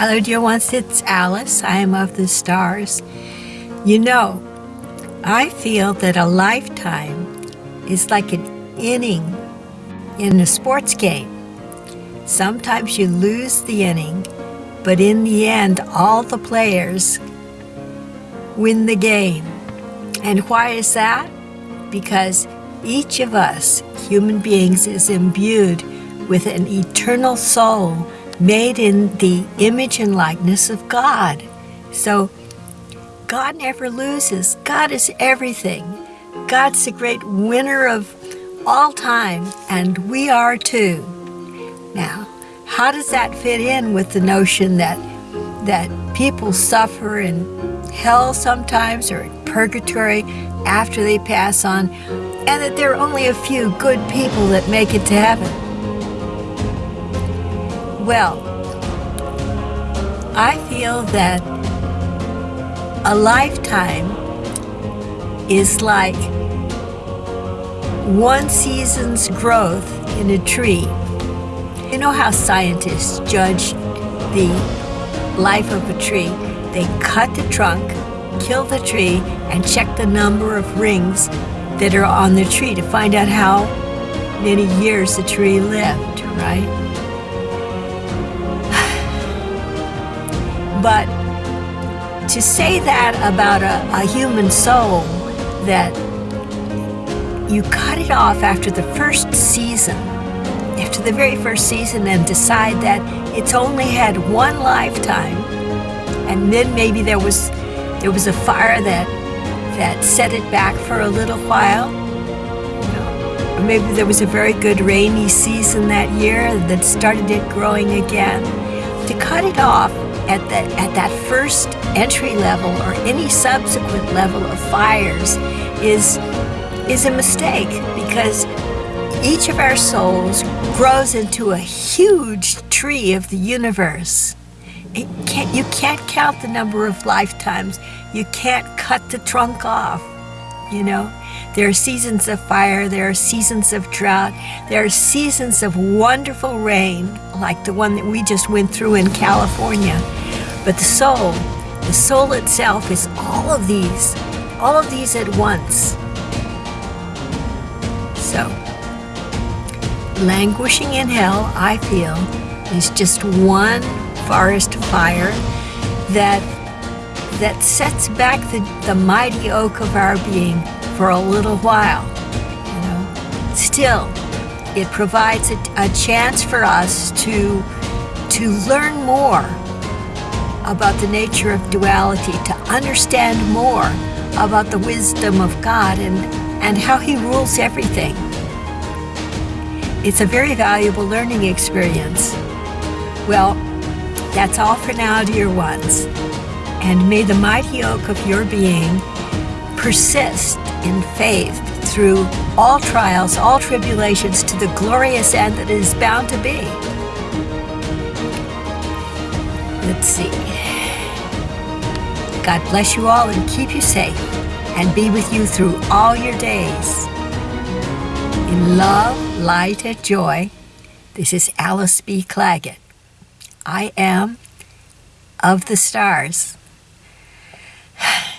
Hello, dear ones, it's Alice. I am of the stars. You know, I feel that a lifetime is like an inning in a sports game. Sometimes you lose the inning, but in the end, all the players win the game. And why is that? Because each of us, human beings, is imbued with an eternal soul made in the image and likeness of God. So God never loses. God is everything. God's the great winner of all time, and we are too. Now, how does that fit in with the notion that that people suffer in hell sometimes or in purgatory after they pass on, and that there are only a few good people that make it to heaven? Well, I feel that a lifetime is like one season's growth in a tree. You know how scientists judge the life of a tree? They cut the trunk, kill the tree, and check the number of rings that are on the tree to find out how many years the tree lived, right? But to say that about a, a human soul, that you cut it off after the first season, after the very first season, and decide that it's only had one lifetime, and then maybe there was there was a fire that that set it back for a little while. Or maybe there was a very good rainy season that year that started it growing again. To cut it off at, the, at that first entry level or any subsequent level of fires is, is a mistake because each of our souls grows into a huge tree of the universe. Can't, you can't count the number of lifetimes. You can't cut the trunk off, you know? There are seasons of fire, there are seasons of drought, there are seasons of wonderful rain, like the one that we just went through in California. But the soul, the soul itself is all of these, all of these at once. So, languishing in hell, I feel, is just one forest fire that that sets back the, the mighty oak of our being for a little while. You know? Still, it provides a, a chance for us to, to learn more about the nature of duality, to understand more about the wisdom of God and, and how He rules everything. It's a very valuable learning experience. Well, that's all for now, dear ones. And may the mighty oak of your being persist in faith through all trials, all tribulations to the glorious end that is bound to be. Let's see. God bless you all and keep you safe and be with you through all your days. In love, light, and joy, this is Alice B. Clagett. I am of the stars.